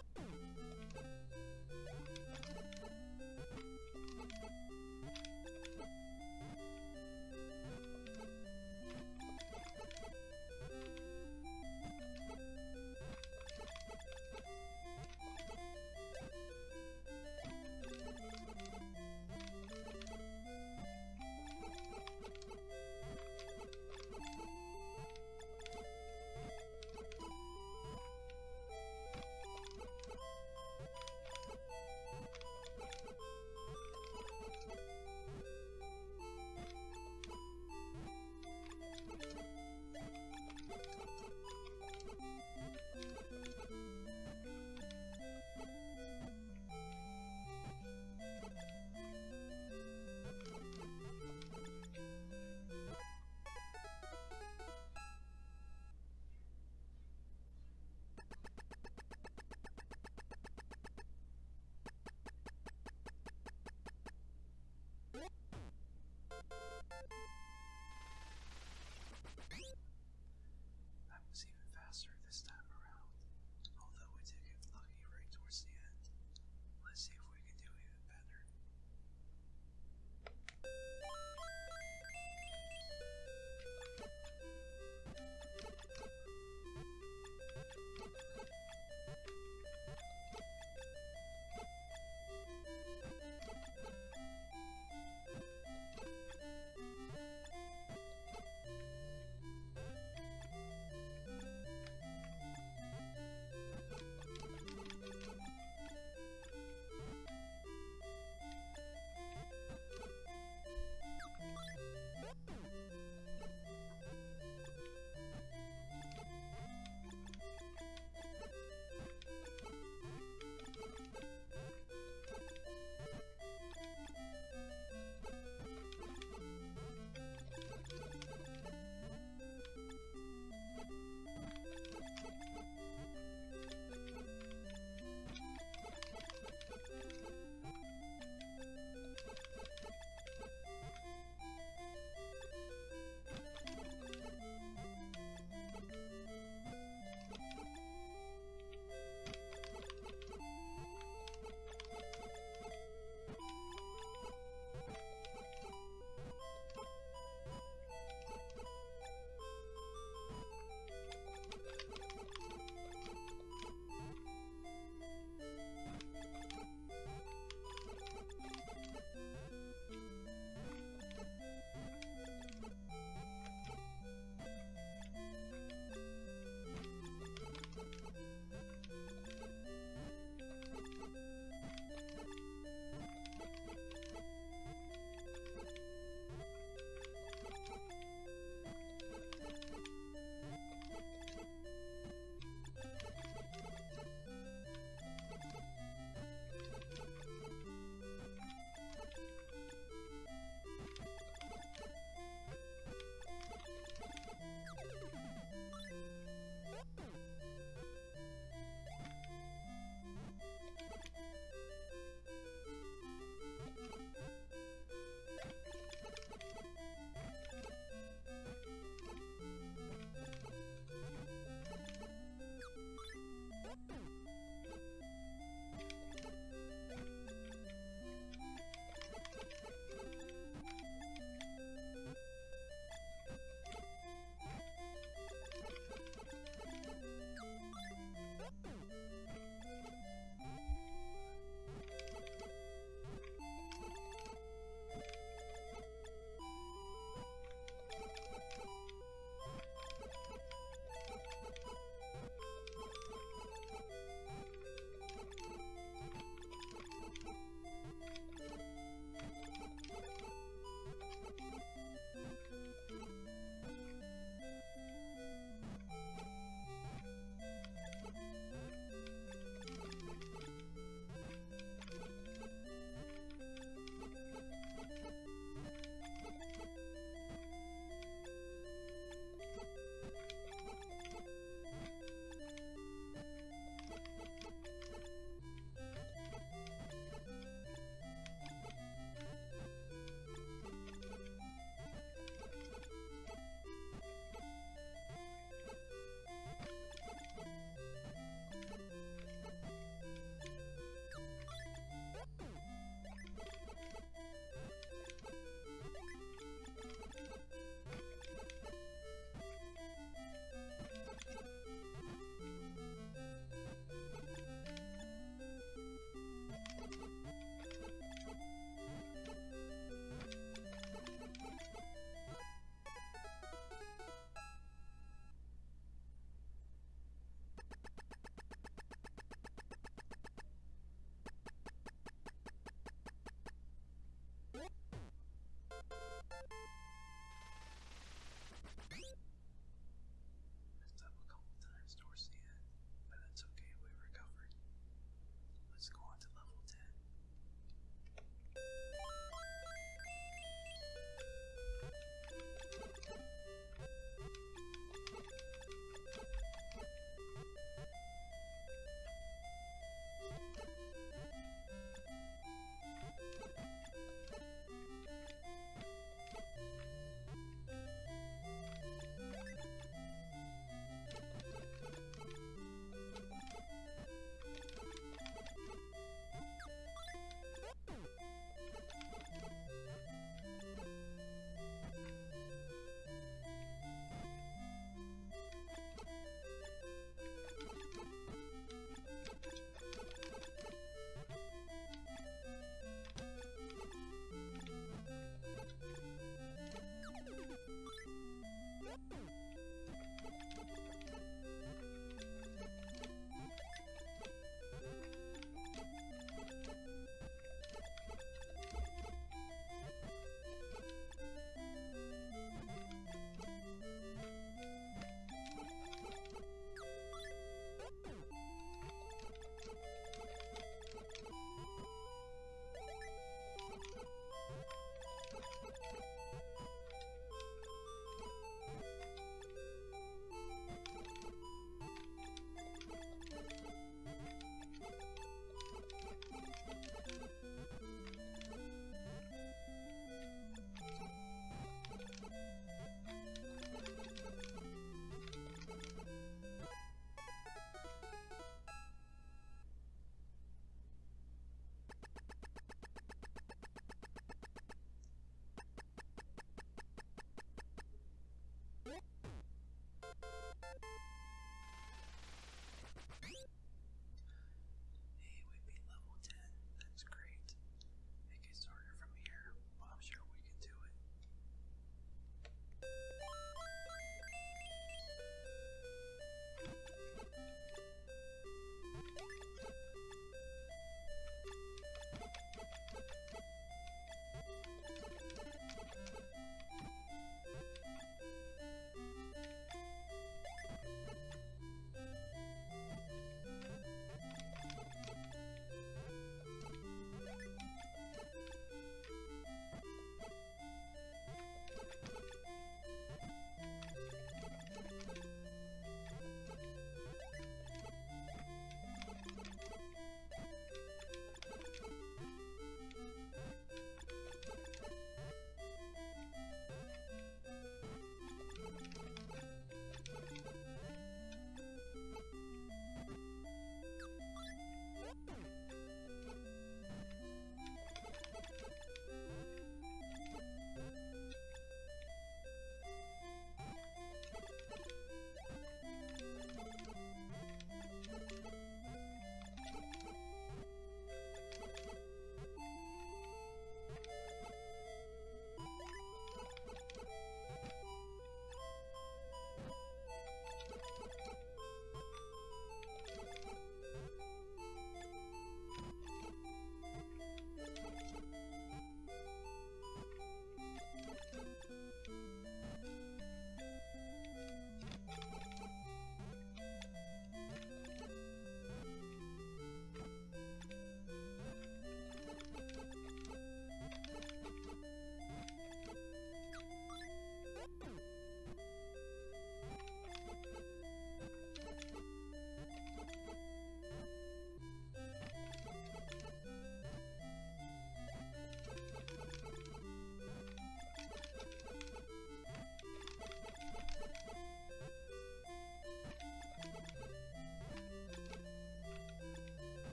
Woo!